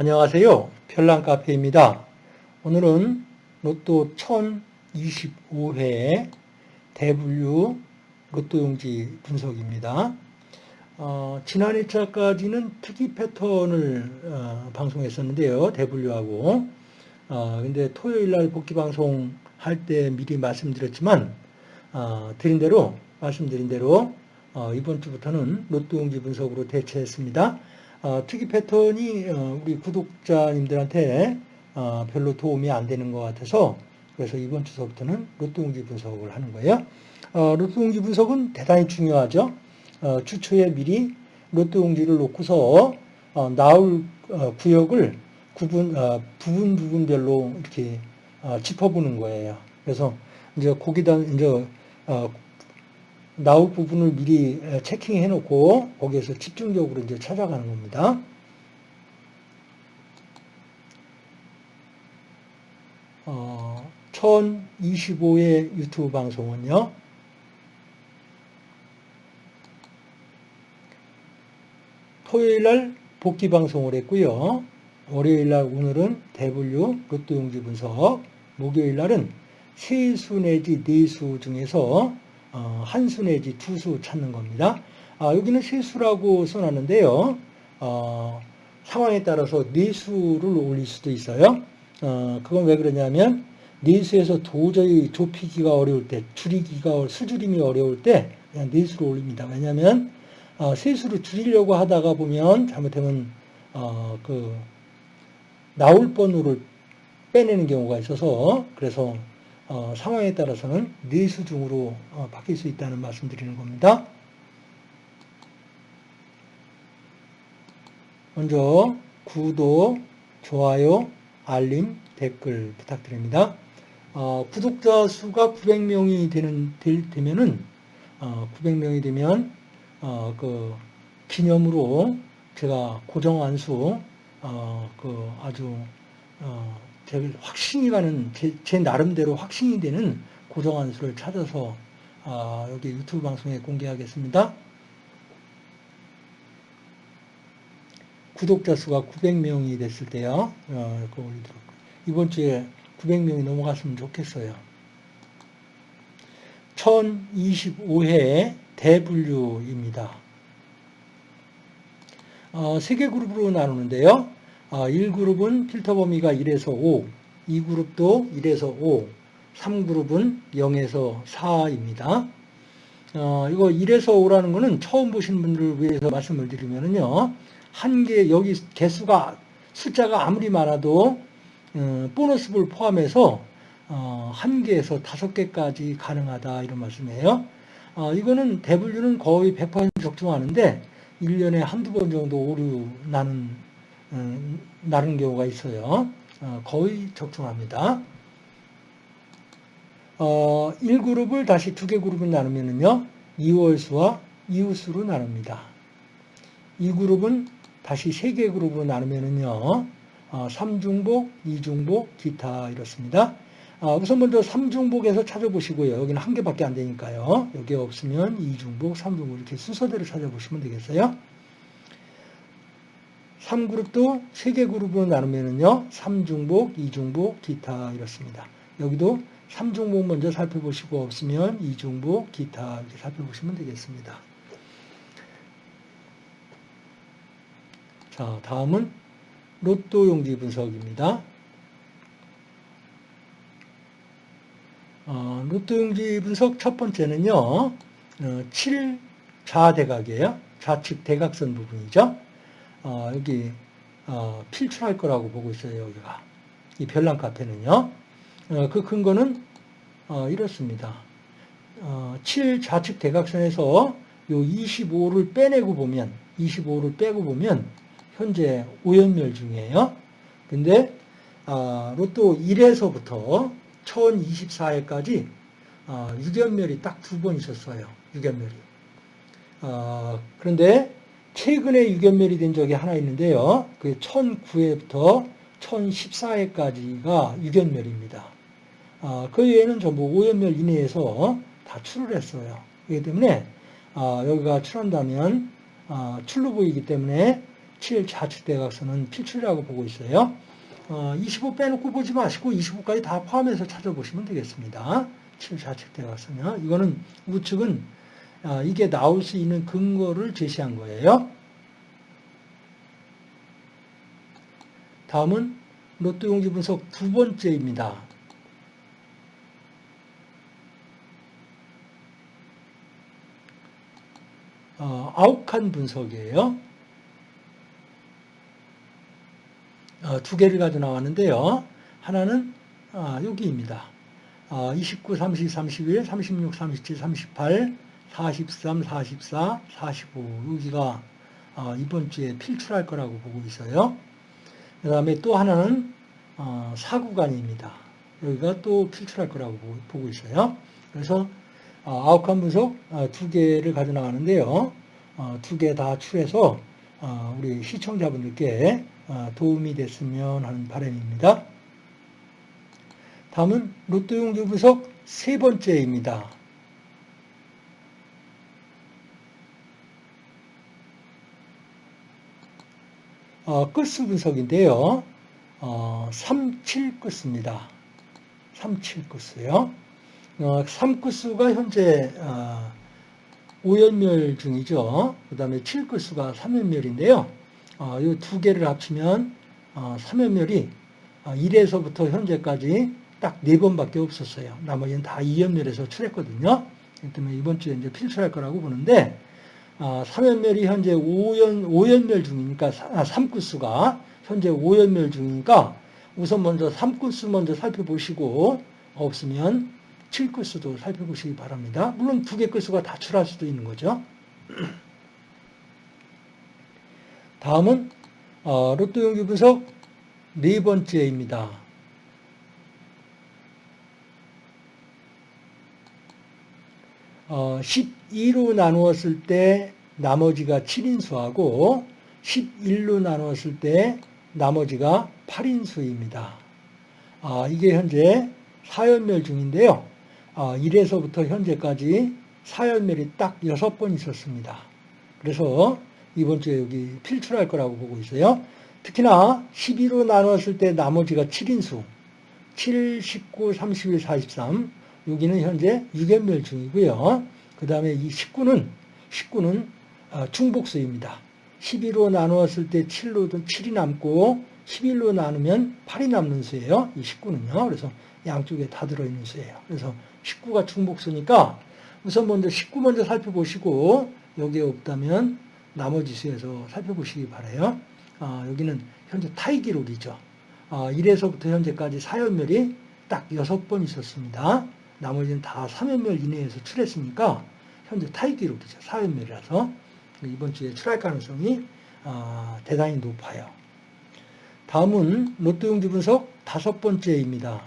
안녕하세요. 별난카페입니다. 오늘은 로또 1025회 대분류 로또용지 분석입니다. 어, 지난 2차까지는 특이 패턴을 어, 방송했었는데요. 대분류하고. 어, 근데 토요일 날 복귀 방송 할 때 미리 말씀드렸지만, 어, 드린 대로, 말씀드린 대로, 어, 이번 주부터는 로또용지 분석으로 대체했습니다. 어, 특이 패턴이 어, 우리 구독자님들한테 어, 별로 도움이 안 되는 것 같아서 그래서 이번 주서부터는 로또용지 분석을 하는 거예요. 어, 로또용지 분석은 대단히 중요하죠. 어, 주초에 미리 로또용지를 놓고서 어, 나올 어, 구역을 구분, 어, 부분 부분별로 이렇게 어, 짚어보는 거예요. 그래서 이제 거기다 이제 어, 나올 부분을 미리 체킹해 놓고 거기에서 집중적으로 이제 찾아가는 겁니다. 어, 1025의 유튜브 방송은요. 토요일 날 복귀 방송을 했고요. 월요일 날 오늘은 대분류 로또 용지 분석, 목요일 날은 세수 내지 네수 중에서 어, 한수 내지 두 수 찾는 겁니다. 아, 여기는 세수라고 써놨는데요. 어, 상황에 따라서 네수를 올릴 수도 있어요. 어, 그건 왜 그러냐면 네수에서 도저히 좁히기가 어려울 때, 줄이기가 수줄임이 어려울 때 그냥 네수로 올립니다. 왜냐하면 어, 세수를 줄이려고 하다가 보면 잘못하면 어, 그 나올 번호를 빼내는 경우가 있어서 그래서 어, 상황에 따라서는 네수 중으로 어, 바뀔 수 있다는 말씀 드리는 겁니다. 먼저 구독, 좋아요, 알림, 댓글 부탁드립니다. 어, 구독자 수가 900명이 되는 되면은 900명이 되면 어, 그 기념으로 제가 고정한 수, 어, 그 아주 어, 되게 확신이 가는 제, 제, 나름대로 확신이 되는 고정한 수를 찾아서 아, 여기 유튜브 방송에 공개하겠습니다. 구독자 수가 900명이 됐을 때요. 어, 그거 올리도록. 이번 주에 900명이 넘어갔으면 좋겠어요. 1025회 대분류입니다. 어, 세개 그룹으로 나누는데요. 어, 1그룹은 필터 범위가 1에서 5, 2그룹도 1에서 5, 3그룹은 0에서 4입니다. 어, 이거 1에서 5라는 거는 처음 보신 분들을 위해서 말씀을 드리면요. 한 개, 여기 개수가, 숫자가 아무리 많아도, 어, 보너스 볼 포함해서, 어, 한 개에서 다섯 개까지 가능하다, 이런 말씀이에요. 어, 이거는 대분류는 거의 100% 적중하는데 1년에 한두 번 정도 오류 나는 음, 나는 경우가 있어요. 어, 거의 적중합니다. 어, 1그룹을 다시 두 개 그룹을 나누면요. 2월수와 이웃수로 나눕니다. 2그룹은 다시 세 개 그룹으로 나누면요. 어, 3중복, 2중복, 기타 이렇습니다. 아, 우선 먼저 3중복에서 찾아보시고요. 여기는 한 개밖에 안 되니까요. 여기 없으면 2중복, 3중복 이렇게 순서대로 찾아보시면 되겠어요. 3그룹도 3개 그룹으로 나누면요. 3중복, 2중복, 기타 이렇습니다. 여기도 3중복 먼저 살펴보시고 없으면 2중복, 기타 이렇게 살펴보시면 되겠습니다. 자, 다음은 로또 용지 분석입니다. 어, 로또 용지 분석 첫 번째는요, 어, 7좌대각이에요. 좌측 대각선 부분이죠. 어, 여기 어, 필출할 거라고 보고 있어요. 여기가 이 별난 카페는요. 어, 그 근거는 어, 이렇습니다. 7 좌측 대각선에서 요 25를 빼내고 보면 25를 빼고 보면 현재 오연멸 중이에요. 근데 로또 1에서부터 1024회까지 어, 유견멸이 딱 두 번 있었어요. 유견멸이. 어, 그런데 최근에 유견멸이 된 적이 하나 있는데요. 그 1009회부터 1014회까지가 유견멸입니다. 어, 그 외에는 전부 오연멸 이내에서 다 출을 했어요. 그렇기 때문에 어, 여기가 출한다면 어, 출로 보이기 때문에 7 좌측 대각선은 필출이라고 보고 있어요. 어, 25 빼놓고 보지 마시고 25까지 다 포함해서 찾아보시면 되겠습니다. 7 좌측 대각선이요. 이거는 우측은 어, 이게 나올 수 있는 근거를 제시한 거예요. 다음은 로또 용지 분석 두 번째입니다. 어, 아욱한 분석이에요. 어, 두 개를 가져 나왔는데요. 하나는 아, 여기입니다. 어, 29, 30, 31, 36, 37, 38, 43, 44, 45 여기가 어, 이번 주에 필출할 거라고 보고 있어요. 그 다음에 또 하나는 어, 사구간입니다. 여기가 또 필출할 거라고 보고 있어요. 그래서 어, 아웃컴 분석 어, 두 개를 가져 나가는데요. 어, 두개 다 출해서 우리 시청자분들께 도움이 됐으면 하는 바람입니다. 다음은 로또 용지 분석 세 번째입니다. 어, 끝수 분석인데요. 어, 37끝수입니다. 37끝수요. 어, 3끝수가 현재 어, 5연멸 중이죠. 그 다음에 7끝수가 3연멸인데요. 어, 이두 개를 합치면 어, 3연멸이 어, 1에서부터 현재까지 딱네 번밖에 없었어요. 나머지는 다 2연멸에서 출했거든요. 때문에 이번 주에 이제 필출할 거라고 보는데 어, 3연멸이 현재 5연, 5연멸 중이니까 아, 3끝수가 현재 5연멸 중이니까 우선 먼저 3끝수 먼저 살펴보시고 없으면 7끝수도 살펴보시기 바랍니다. 물론 두개 끝수가 다 출할 수도 있는 거죠. 다음은 어, 로또 용기 분석 네 번째입니다. 어, 12로 나누었을 때 나머지가 7인수하고 11로 나누었을 때 나머지가 8인수입니다. 아, 이게 현재 4연멸 중인데요. 아, 1에서부터 현재까지 4연멸이 딱 6번 있었습니다. 그래서 이번 주에 여기 필출할 거라고 보고 있어요. 특히나 12로 나눴을 때 나머지가 7인수 7, 19, 31, 43 여기는 현재 6연멸 중이고요. 그 다음에 이 19는 19는 어, 중복수입니다. 12로 나누었을 때 7로 7이 남고 11로 나누면 8이 남는 수예요. 이 19는요. 그래서 양쪽에 다 들어있는 수예요. 그래서 19가 중복수니까 우선 먼저 19 먼저 살펴보시고 여기에 없다면 나머지 수에서 살펴보시기 바라요. 아, 여기는 현재 타이 기록이죠. 아, 1에서부터 현재까지 4연멸이 딱 6번 있었습니다. 나머지는 다 3연멸 이내에서 출했으니까 현재 타이 기록이죠. 4연멸이라서 이번 주에 출할 가능성이 아, 대단히 높아요. 다음은 로또 용지 분석 다섯 번째입니다.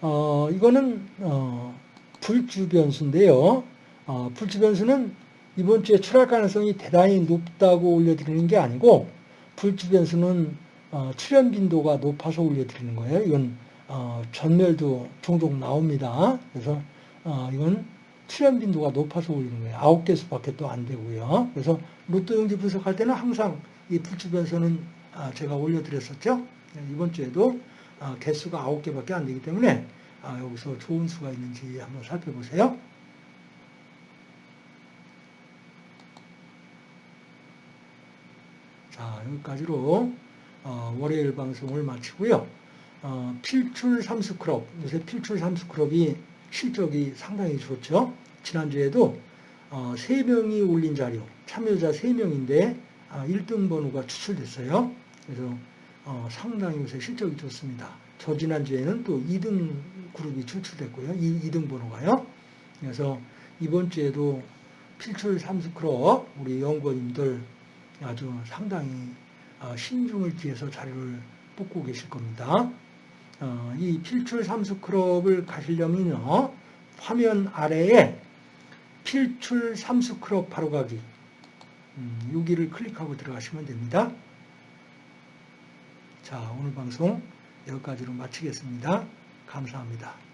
어, 이거는 어, 불주 변수인데요. 어, 불주 변수는 이번 주에 출할 가능성이 대단히 높다고 올려드리는 게 아니고 불주 변수는 어, 출현 빈도가 높아서 올려드리는 거예요. 이건 어, 전멸도 종종 나옵니다. 그래서 어, 이건 출현 빈도가 높아서 올리는 거예요. 아홉 개 수밖에 또 안 되고요. 그래서 로또 용지 분석할 때는 항상 이 불주 변수는 아, 제가 올려드렸었죠. 이번 주에도 아, 개수가 아홉 개밖에 안 되기 때문에 아, 여기서 좋은 수가 있는지 한번 살펴보세요. 자, 여기까지로 어, 월요일 방송을 마치고요. 어, 필출 삼수크롭, 요새 필출 삼수크롭이 실적이 상당히 좋죠. 지난주에도 어, 3명이 올린 자료, 참여자 3명인데 아, 1등 번호가 추출됐어요. 그래서 어, 상당히 요새 실적이 좋습니다. 저 지난주에는 또 2등 그룹이 추출됐고요. 2, 등 번호가요. 그래서 이번 주에도 필출 삼수크롭 우리 연구원님들 아주 상당히 어, 신중을 기해서 자료를 뽑고 계실 겁니다. 어, 이 필출 삼수 크롭을 가시려면요. 화면 아래에 필출 삼수 크롭 바로 가기 음, 여기를 클릭하고 들어가시면 됩니다. 자 오늘 방송 여기까지로 마치겠습니다. 감사합니다.